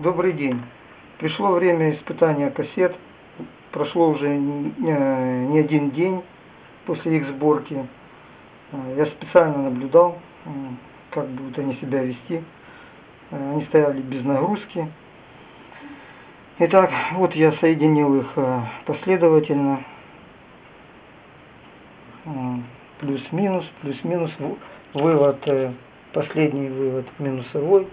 Добрый день. Пришло время испытания кассет. Прошло уже не один день после их сборки. Я специально наблюдал, как будут они себя вести. Они стояли без нагрузки. Итак, вот я соединил их э, последовательно. Плюс-минус, плюс-минус. Вывод, э, последний вывод минусовой.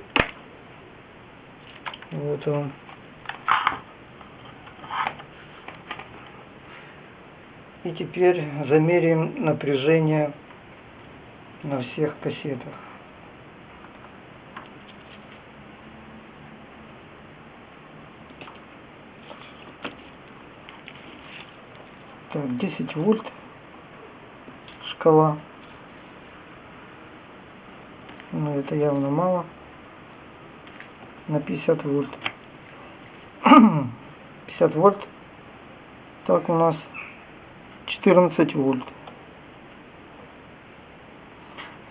Вот он. И теперь замерим напряжение на всех кассетах. Так, 10 вольт шкала. Но это явно мало на 50 вольт. 50 вольт. Так у нас 14 вольт.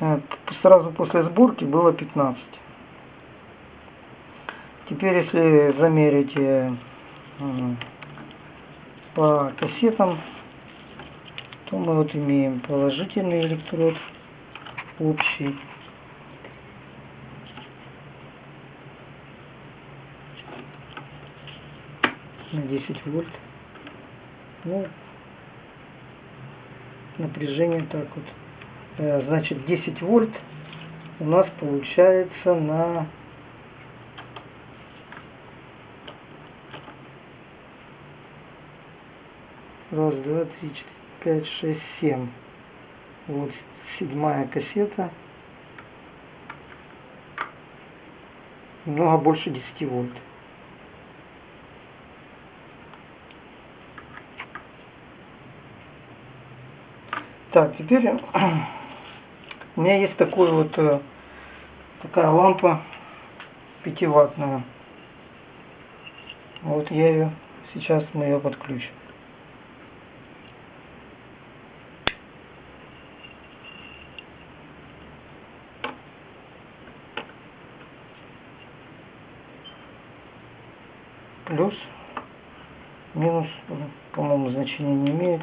Э, сразу после сборки было 15. Теперь если замерить э, по кассетам, то мы вот имеем положительный электрод общий на 10 вольт. Ну, напряжение так вот. Э, значит, 10 вольт у нас получается на раз, два, три, четыре, пять, шесть, семь. Вот седьмая кассета. Много больше 10 вольт. Так, теперь у меня есть такой вот э, такая лампа пятиваттная. Вот я ее сейчас мы ее подключим. Плюс, минус, по-моему, значения не имеет.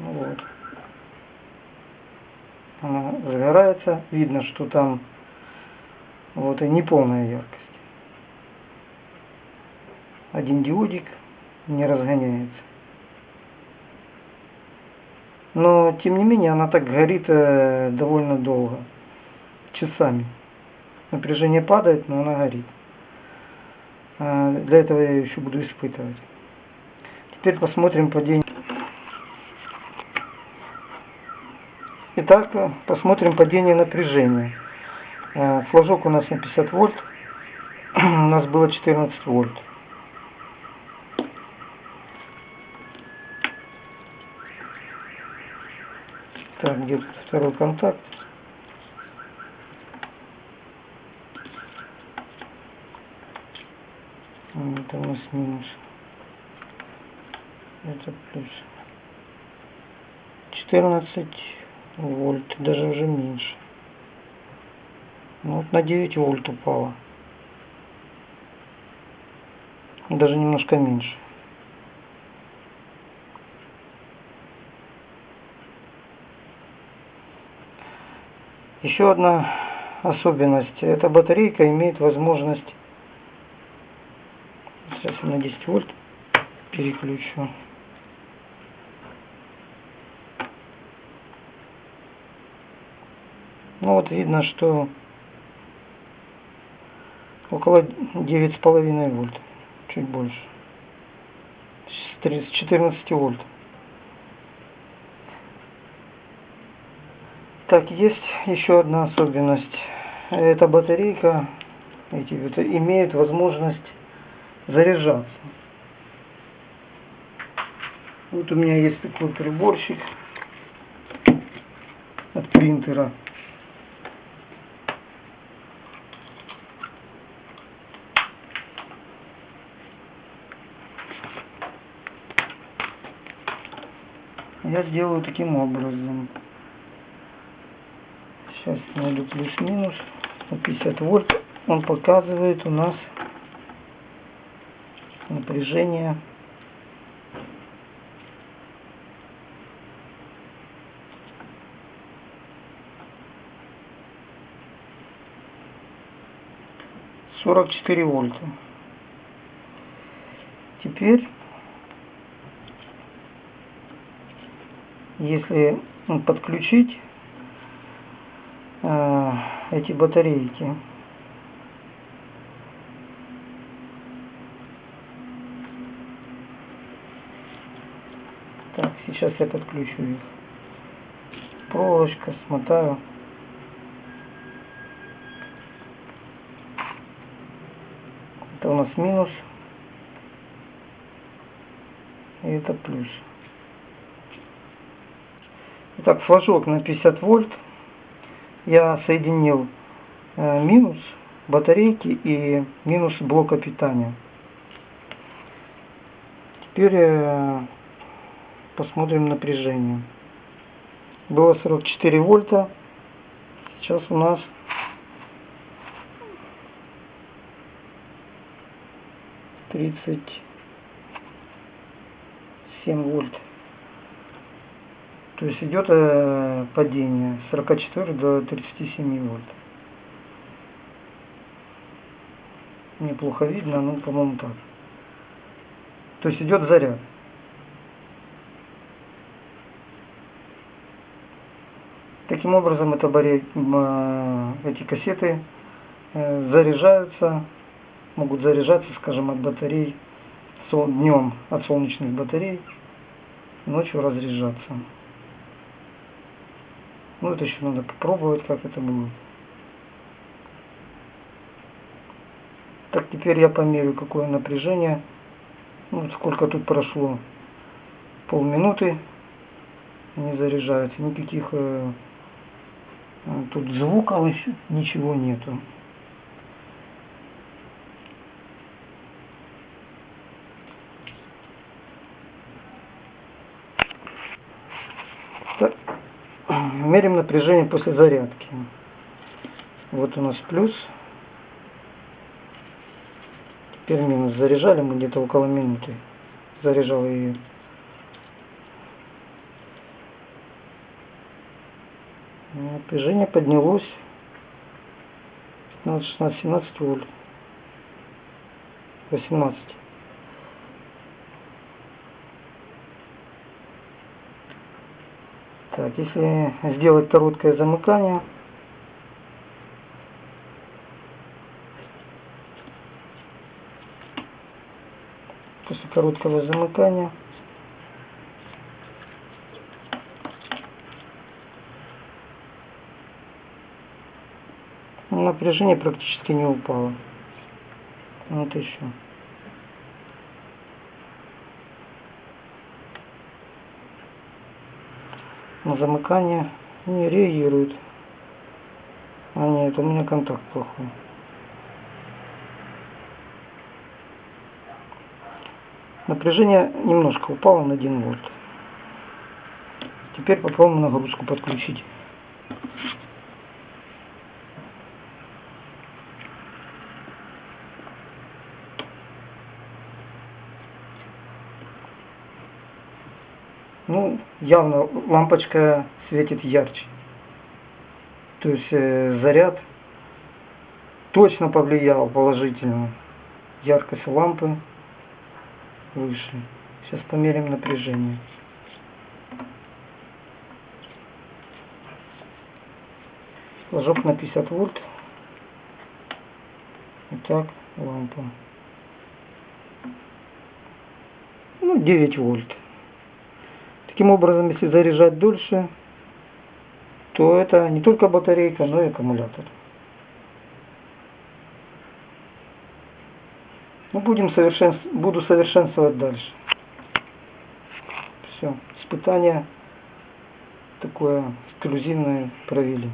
Ну вот. Она загорается. Видно, что там вот и неполная яркость. Один диодик не разгоняется. Но, тем не менее, она так горит э, довольно долго. Часами. Напряжение падает, но она горит. Э, для этого я еще буду испытывать. Теперь посмотрим падение. Итак, посмотрим падение напряжения. Э, флажок у нас на 50 вольт. У нас было 14 вольт. Так, где второй контакт? Это у нас минус. Это плюс. 14 вольт, даже уже меньше. Ну, вот на 9 вольт упало. Даже немножко меньше. Еще одна особенность. Эта батарейка имеет возможность... Сейчас на 10 вольт переключу. Вот видно, что около 9,5 вольт, чуть больше, с 14 вольт. Так, есть еще одна особенность. Эта батарейка эти, имеет возможность заряжаться. Вот у меня есть такой приборчик от принтера. Я сделаю таким образом. Сейчас найду плюс-минус. 50 вольт он показывает у нас напряжение сорок четыре вольта теперь если подключить э, эти батарейки. Так сейчас я подключу их. Проволочка смотаю. Это у нас минус. И это плюс Итак, флажок на 50 вольт. Я соединил э, минус батарейки и минус блока питания. Теперь э, посмотрим напряжение. Было 44 вольта. Сейчас у нас тридцать семь вольт. То есть идет э, падение с 44 до 37 вольт. Неплохо видно, ну, по-моему, так. То есть идет заряд. Таким образом, это баре... Э, эти кассеты э, заряжаются, могут заряжаться, скажем, от батарей днем от солнечных батарей, ночью разряжаться. Ну, это еще надо попробовать, как это будет. Так, теперь я померю, какое напряжение. Ну, вот сколько тут прошло. Полминуты. Не заряжается. Никаких э, э, тут звуков еще ничего нету. Мерим напряжение после зарядки. Вот у нас плюс. Теперь минус. Заряжали мы где-то около минуты. Заряжал ее. Напряжение поднялось 15, 16, 17 вольт. 18. Так, если сделать короткое замыкание, после короткого замыкания напряжение практически не упало. Вот еще. На замыкание не реагирует. А нет, у меня контакт плохой. Напряжение немножко упало на 1 вольт. Теперь попробуем нагрузку подключить. Ну, явно лампочка светит ярче. То есть э, заряд точно повлиял положительно. Яркость лампы выше. Сейчас померим напряжение. Флажок на 50 вольт. Итак, лампа. Ну, 9 вольт. Таким образом, если заряжать дольше, то это не только батарейка, но и аккумулятор. Ну, будем совершенств... Буду совершенствовать дальше. Все, испытание такое эксклюзивное провели.